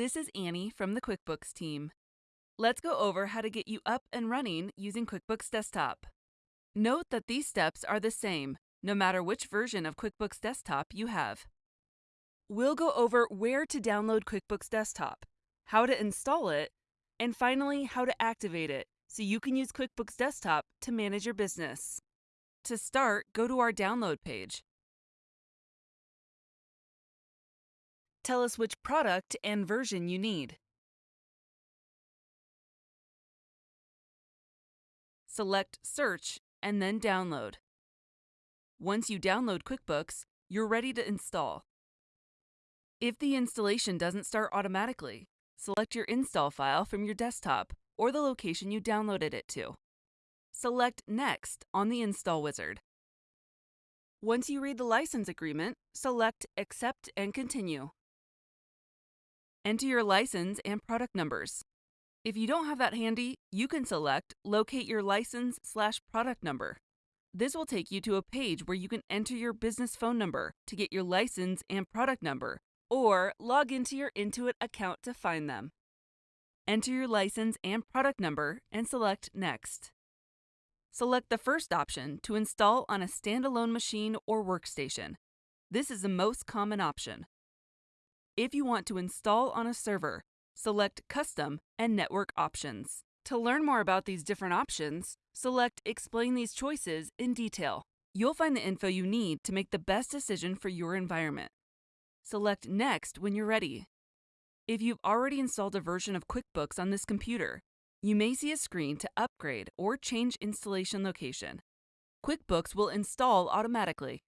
This is Annie from the QuickBooks team. Let's go over how to get you up and running using QuickBooks Desktop. Note that these steps are the same, no matter which version of QuickBooks Desktop you have. We'll go over where to download QuickBooks Desktop, how to install it, and finally, how to activate it so you can use QuickBooks Desktop to manage your business. To start, go to our download page. Tell us which product and version you need. Select Search and then Download. Once you download QuickBooks, you're ready to install. If the installation doesn't start automatically, select your install file from your desktop or the location you downloaded it to. Select Next on the Install Wizard. Once you read the license agreement, select Accept and Continue. Enter your license and product numbers. If you don't have that handy, you can select Locate your license slash product number. This will take you to a page where you can enter your business phone number to get your license and product number, or log into your Intuit account to find them. Enter your license and product number and select Next. Select the first option to install on a standalone machine or workstation. This is the most common option. If you want to install on a server, select Custom and Network Options. To learn more about these different options, select Explain these choices in detail. You'll find the info you need to make the best decision for your environment. Select Next when you're ready. If you've already installed a version of QuickBooks on this computer, you may see a screen to upgrade or change installation location. QuickBooks will install automatically.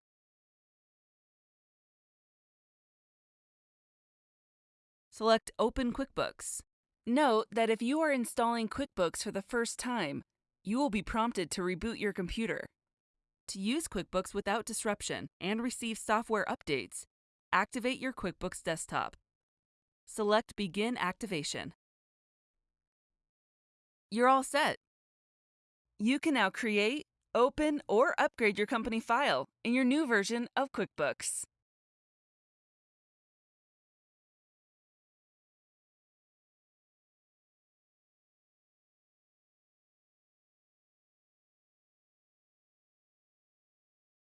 Select Open QuickBooks. Note that if you are installing QuickBooks for the first time, you will be prompted to reboot your computer. To use QuickBooks without disruption and receive software updates, activate your QuickBooks desktop. Select Begin Activation. You're all set. You can now create, open, or upgrade your company file in your new version of QuickBooks.